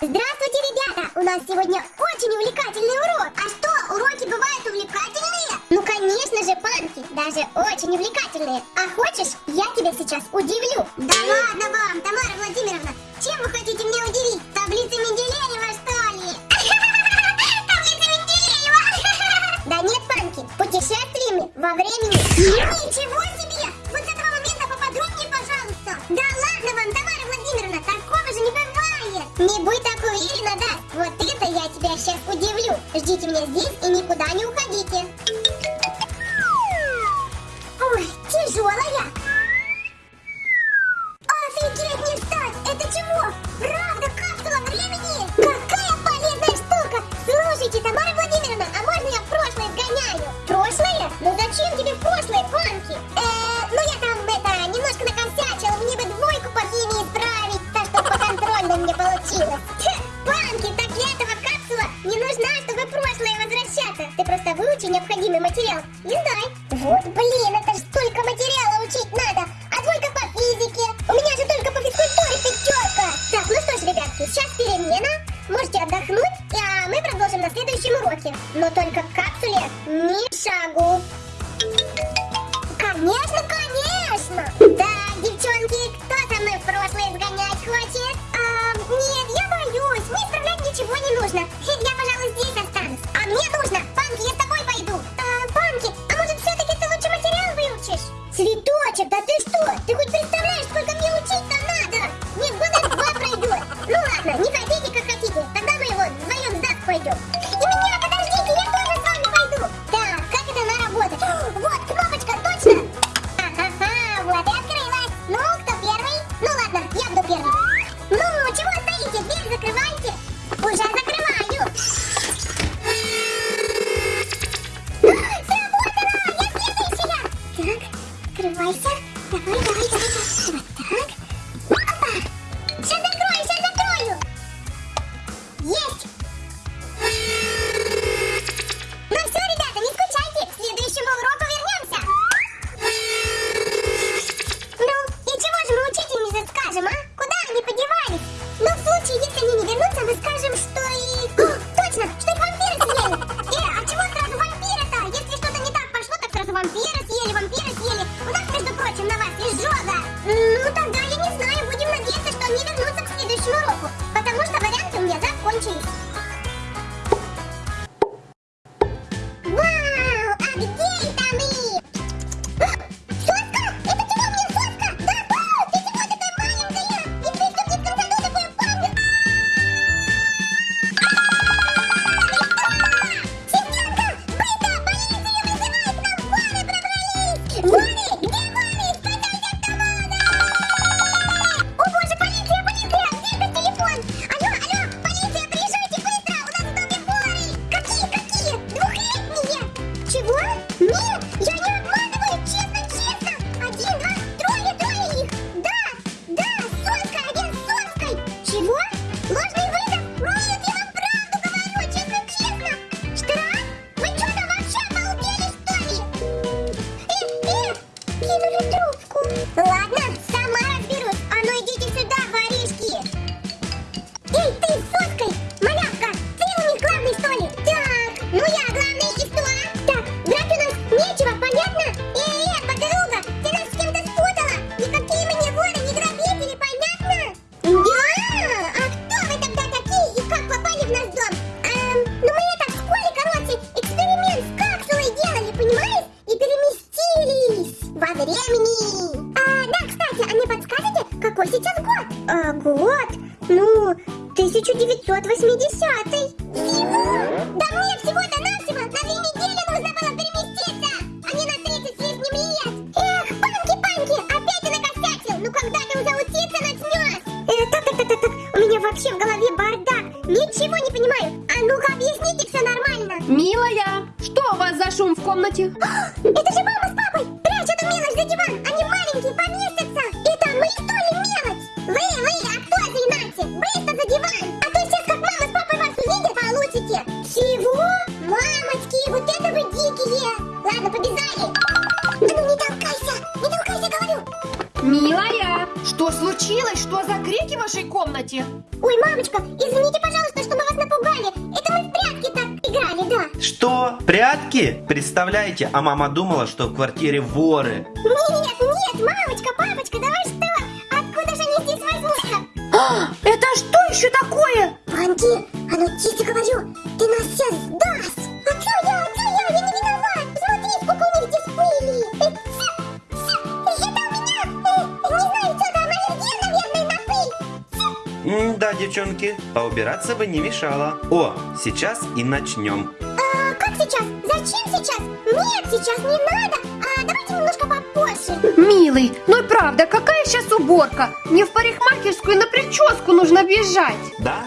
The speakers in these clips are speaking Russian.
Здравствуйте, ребята! У нас сегодня очень увлекательный урок. А что, уроки бывают увлекательные? Ну, конечно же, панки, даже очень увлекательные. А хочешь, я тебя сейчас удивлю? Да ладно вам, Тамара Владимировна! Я сейчас удивлю. Ждите меня здесь и никуда не уходите. Ой, тяжелая. Офигеть, не встать! Это чего? Правда, капсула времени? Какая полезная штука! Слушайте, Тамара Владимировна, а можно я в прошлое сгоняю? Прошлое? Ну зачем тебе в прошлое, Панки? Эээ, ну я там, это, немножко накосячил, мне бы двойку по химии исправить, так чтобы по контрольной мне получилось. Выучи необходимый материал и сдай. Вот блин, это ж столько материала учить надо. А двойка по физике. У меня же только по физкультуре пятерка. Так, ну что ж, ребятки, сейчас перемена. Можете отдохнуть, а мы продолжим на следующем уроке. Но только к капсуле ни шагу. Конечно, открывайся. Давай, давай. а кто заинатит? Быстро за диван! А то сейчас как мама с папой вас увидят, получите! Чего? Мамочки, вот это вы дикие! Ладно, побежали! Ну не толкайся! Не толкайся, говорю! Милая, что случилось? Что за крики в вашей комнате? Ой, мамочка, извините, пожалуйста, что вас напугали. Это мы в прятки так играли, да. Что? Прятки? Представляете, а мама думала, что в квартире воры. Нет, нет, мамочка, папочка, давай что? Это что еще такое? Панки, а ну тихо говорю, ты нас сейчас сдаст. А чё я, а чё я, я не виноват. Смотри, сколько у них здесь пыли. Э, это у меня, э, не знаю, что там, аллергия, наверное, на пыль. Да, девчонки, поубираться бы не мешало. О, сейчас и начнем. А как сейчас? Зачем сейчас? Нет, сейчас не надо. А давайте немножко попозже. Милый, ну и правда, какая сейчас уборка? Мне в парикмахерскую на прическу нужно бежать. Да?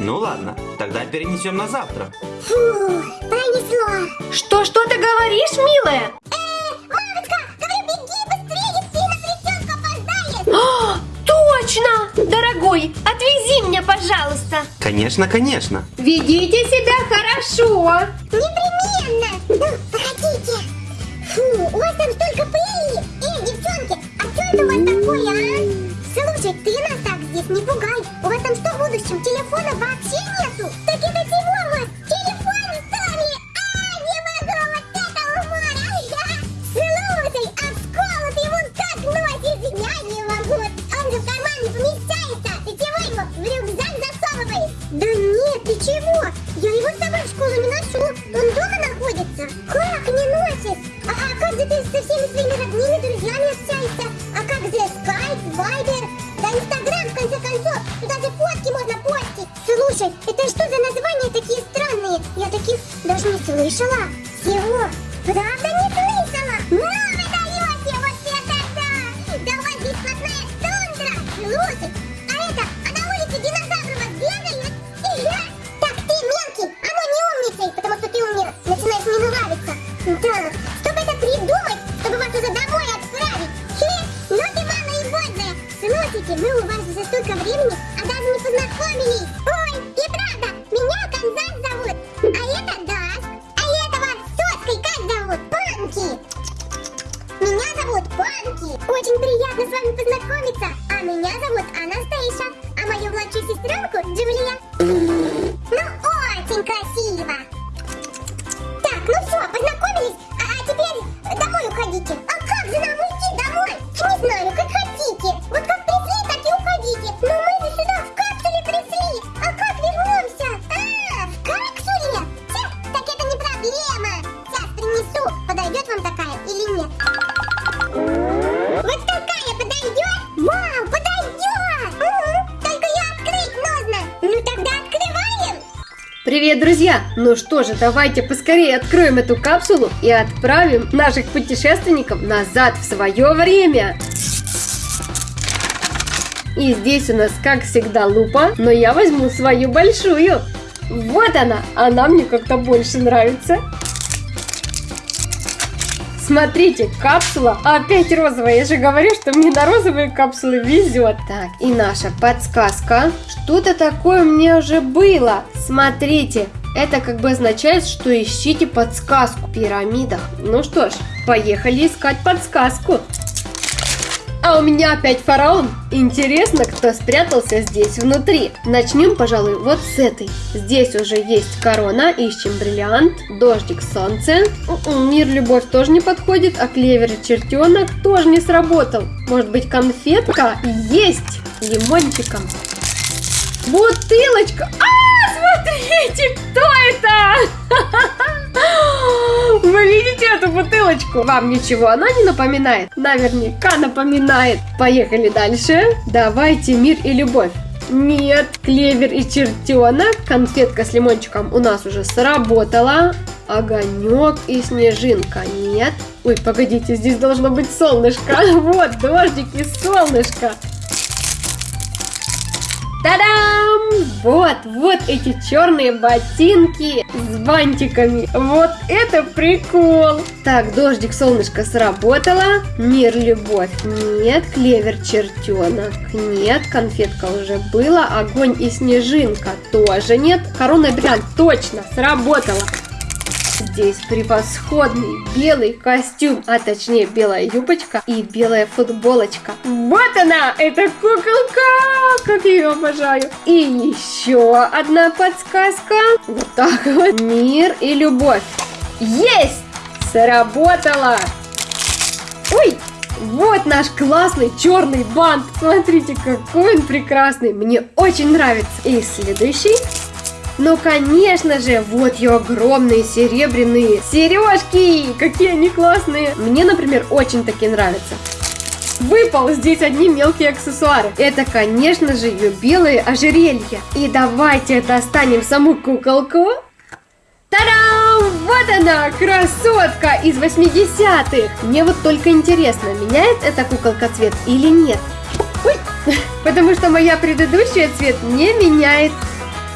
Ну ладно, тогда перенесем на завтра. Фу, пронесло. Что, что ты говоришь, милая? Э, мамочка, говорю, беги быстрее, ты на прическу опоздаешь. Точно! Дорогой, отвези меня, пожалуйста. Конечно, конечно. Ведите себя хорошо. Непременно. Ну, погодите. Фу, у вас там столько пыли. Это у вас такое, а? Слушай, ты нас так здесь не пугай. У вас там что в будущем? Телефона вообще нету? Друзья! Ну что же, давайте поскорее откроем эту капсулу и отправим наших путешественников назад в свое время. И здесь у нас, как всегда, лупа, но я возьму свою большую. Вот она, она мне как-то больше нравится. Смотрите, капсула опять розовая. Я же говорю, что мне на розовые капсулы везет. Так, и наша подсказка. Что-то такое мне уже было. Смотрите, это как бы означает, что ищите подсказку в пирамидах. Ну что ж, поехали искать подсказку. А у меня опять фараон. Интересно, кто спрятался здесь внутри. Начнем, пожалуй, вот с этой. Здесь уже есть корона, ищем бриллиант, дождик, солнце. М-м, Мир, любовь тоже не подходит, а клевер и чертенок тоже не сработал. Может быть, конфетка? Есть! Лимончиком. Бутылочка! А, смотрите, кто это? Вы видите эту бутылочку? Вам ничего она не напоминает? Наверняка напоминает. Поехали дальше. Давайте мир и любовь. Нет, клевер и чертенок. Конфетка с лимончиком у нас уже сработала. Огонек и снежинка. Нет. Ой, погодите, здесь должно быть солнышко. Вот, дождик и солнышко. Та-дам! Вот, вот эти черные ботинки с бантиками. Вот это прикол! Так, дождик, солнышко сработало. Мир, любовь. Нет, клевер, чертенок. Нет, конфетка уже была. Огонь и снежинка тоже нет. Корона бриллиант точно сработала. Здесь превосходный белый костюм, а точнее белая юбочка и белая футболочка. Вот она, эта куколка, как я ее обожаю. И еще одна подсказка. Вот так вот. Мир и любовь. Есть! Сработало! Ой, вот наш классный черный бант. Смотрите, какой он прекрасный. Мне очень нравится. И следующий. Ну, конечно же, вот ее огромные серебряные сережки. Какие они классные. Мне, например, очень такие нравятся. Выпал здесь одни мелкие аксессуары. Это, конечно же, ее белые ожерелья. И давайте достанем саму куколку. Та-дам! Вот она, красотка из 80-х! Мне вот только интересно, меняет эта куколка цвет или нет? Ой, потому что моя предыдущая цвет не меняет.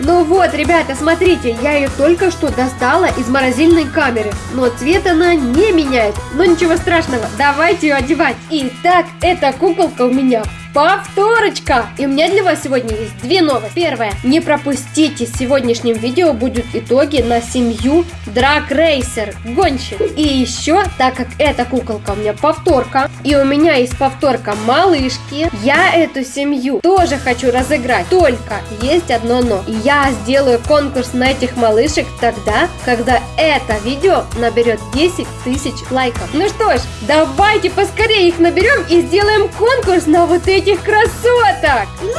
Ну вот, ребята, смотрите, я ее только что достала из морозильной камеры, но цвет она не меняет. Но ничего страшного, давайте ее одевать. Итак, эта куколка у меня Повторочка! И у меня для вас сегодня есть две новости. Первое. Не пропустите, в сегодняшнем видео будут итоги на семью Драг Рейсер гонщик. И еще, так как эта куколка у меня повторка, и у меня есть повторка малышки, я эту семью тоже хочу разыграть. Только есть одно но. Я сделаю конкурс на этих малышек тогда, когда это видео наберет 10 тысяч лайков. Ну что ж, давайте поскорее их наберем и сделаем конкурс на вот эти этих красоток! Ну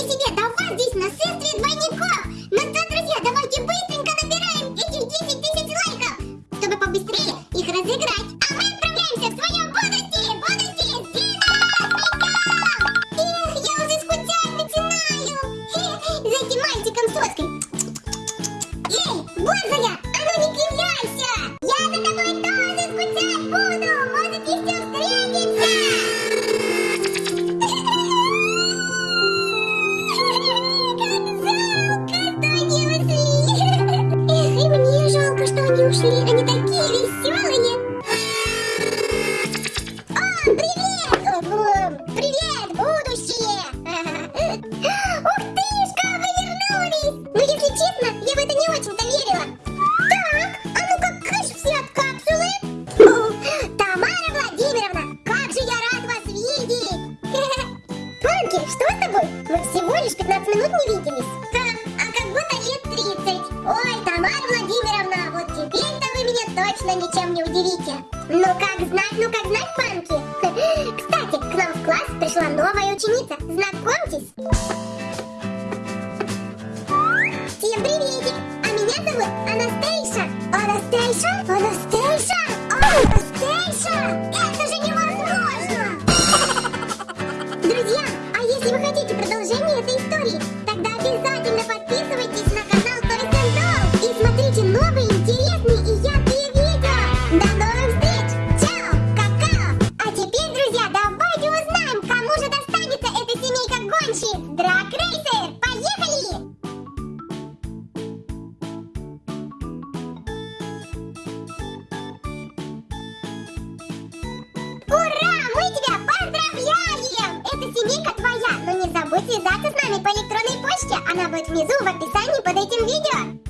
себе, да у вас здесь нашествие двойников! Ну что, друзья, давайте быстренько набираем этих 10 тысяч лайков, чтобы побыстрее их разыграть. Что они такие веселые. О, привет! Ого, Привет, будущее! Ух тышка, вы вернулись! Ну, если честно, я в это не очень-то верила. Так, а ну-ка, кыш все от капсулы. О, Тамара Владимировна, как же я рад вас видеть! Панки, что с тобой? Мы всего лишь 15 минут не виделись. Точно ничем не удивите. Ну как знать, ну как знать, Панки. Кстати, к нам в класс пришла новая ученица. Знакомьтесь. Всем приветик! А меня зовут Анастейша. Анастейша? Анастейша? Нами по электронной почте. Она будет внизу в описании под этим видео.